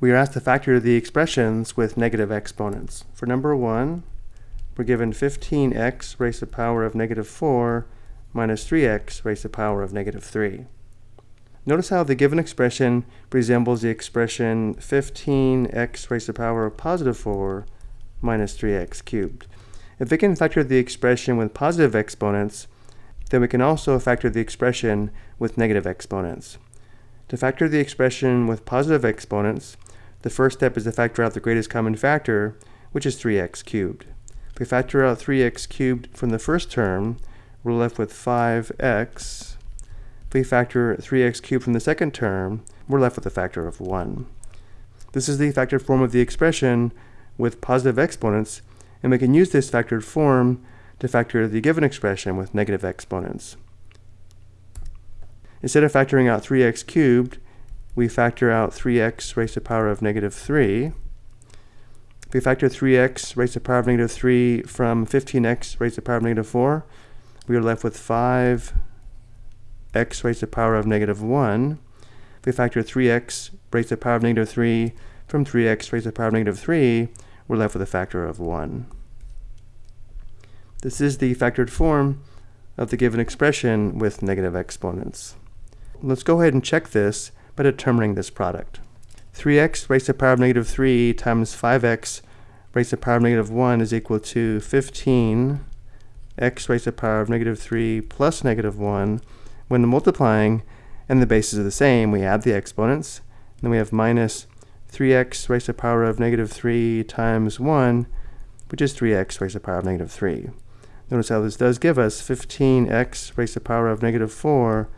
we are asked to factor the expressions with negative exponents. For number 1, we're given 15x raised to the power of negative 4 minus 3x raised to the power of negative 3. Notice how the given expression resembles the expression 15x raised to the power of positive 4 minus 3x cubed. If we can factor the expression with positive exponents, then we can also factor the expression with negative exponents. To factor the expression with positive exponents, the first step is to factor out the greatest common factor, which is 3x cubed. If we factor out 3x cubed from the first term, we're left with 5x. If we factor 3x cubed from the second term, we're left with a factor of 1. This is the factored form of the expression with positive exponents, and we can use this factored form to factor the given expression with negative exponents. Instead of factoring out 3x cubed, we factor out 3x raised to the power of negative 3. If we factor 3x raised to the power of negative 3 from 15x raised to the power of negative 4, we are left with 5x raised to the power of negative 1. If we factor 3x raised to the power of negative 3 from 3x raised to the power of negative 3, we're left with a factor of 1. This is the factored form of the given expression with negative exponents. Let's go ahead and check this by determining this product. 3x raised to the power of negative 3 times 5x raised to the power of negative 1 is equal to 15 x raised to the power of negative 3 plus negative 1. When multiplying and the bases are the same, we add the exponents. Then we have minus 3x raised to the power of negative 3 times 1, which is 3x raised to the power of negative 3. Notice how this does give us 15x raised to the power of negative 4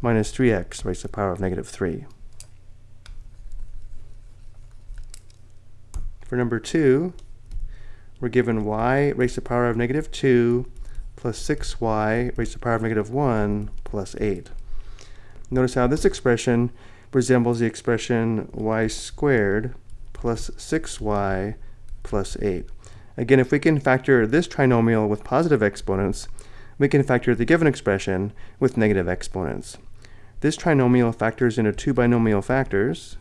minus 3x raised to the power of negative 3. For number 2, we're given y raised to the power of negative 2 plus 6y raised to the power of negative 1 plus 8. Notice how this expression resembles the expression y squared plus 6y plus 8. Again, if we can factor this trinomial with positive exponents, we can factor the given expression with negative exponents. This trinomial factors into two binomial factors.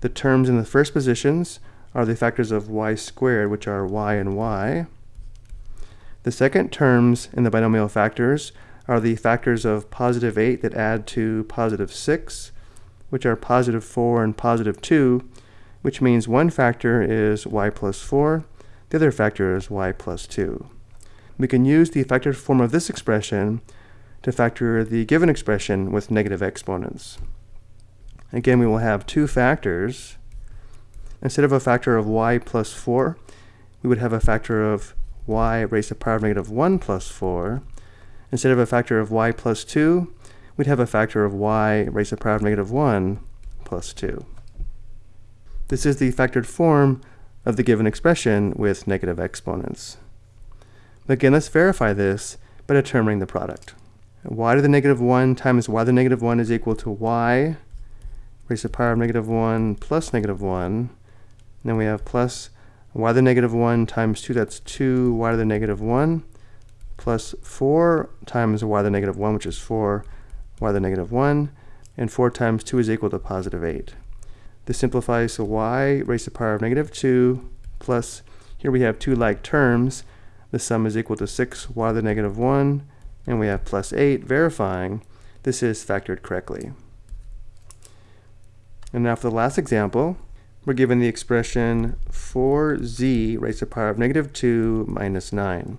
The terms in the first positions are the factors of y squared, which are y and y. The second terms in the binomial factors are the factors of positive 8 that add to positive 6, which are positive 4 and positive 2, which means one factor is y plus 4, the other factor is y plus 2. We can use the factored form of this expression to factor the given expression with negative exponents. Again, we will have two factors. Instead of a factor of y plus 4, we would have a factor of y raised to the power of negative 1 plus 4. Instead of a factor of y plus 2, we'd have a factor of y raised to the power of negative 1 plus 2. This is the factored form of the given expression with negative exponents. Again, let's verify this by determining the product y to the negative 1 times y to the negative 1 is equal to y raised to the power of negative 1 plus negative 1. And then we have plus y to the negative 1 times 2, that's 2 y to the negative 1, plus 4 times y to the negative 1, which is 4 y to the negative 1, and 4 times 2 is equal to positive 8. This simplifies to y raised to the power of negative 2 plus, here we have two like terms. The sum is equal to 6 y to the negative 1 and we have plus 8 verifying this is factored correctly. And now for the last example, we're given the expression 4z raised to the power of negative 2 minus 9.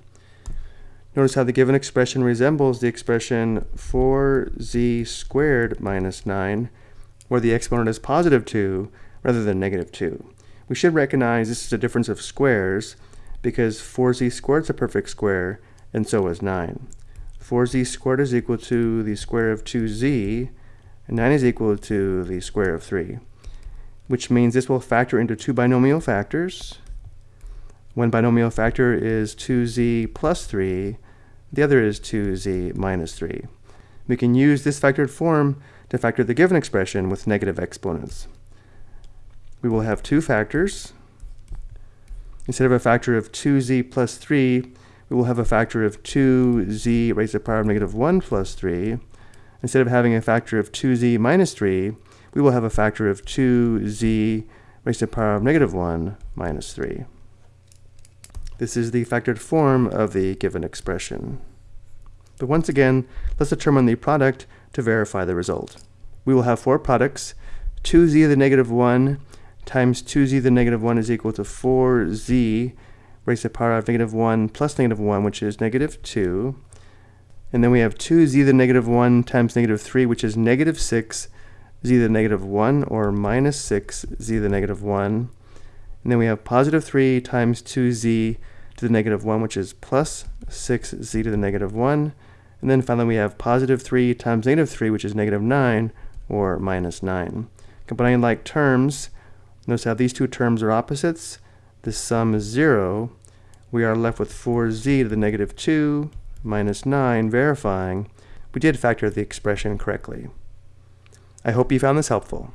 Notice how the given expression resembles the expression 4z squared minus 9, where the exponent is positive 2 rather than negative 2. We should recognize this is a difference of squares because 4z squared is a perfect square, and so is 9. 4z squared is equal to the square of 2z, and 9 is equal to the square of 3, which means this will factor into two binomial factors. One binomial factor is 2z plus 3, the other is 2z minus 3. We can use this factored form to factor the given expression with negative exponents. We will have two factors. Instead of a factor of 2z plus 3, we will have a factor of 2z raised to the power of negative 1 plus 3. Instead of having a factor of 2z minus 3, we will have a factor of 2z raised to the power of negative 1 minus 3. This is the factored form of the given expression. But once again, let's determine the product to verify the result. We will have four products. 2z to the negative 1 times 2z to the negative 1 is equal to 4z raised to the power of negative 1 plus negative 1, which is negative 2. And then we have 2z to the negative 1 times negative 3, which is negative 6 z to the negative 1, or minus 6 z to the negative 1. And then we have positive 3 times 2z to the negative 1, which is plus 6z to the negative 1. And then finally we have positive 3 times negative 3, which is negative 9, or minus 9. Combining like terms, notice how these two terms are opposites. The sum is 0. We are left with 4z to the negative 2 minus 9, verifying we did factor the expression correctly. I hope you found this helpful.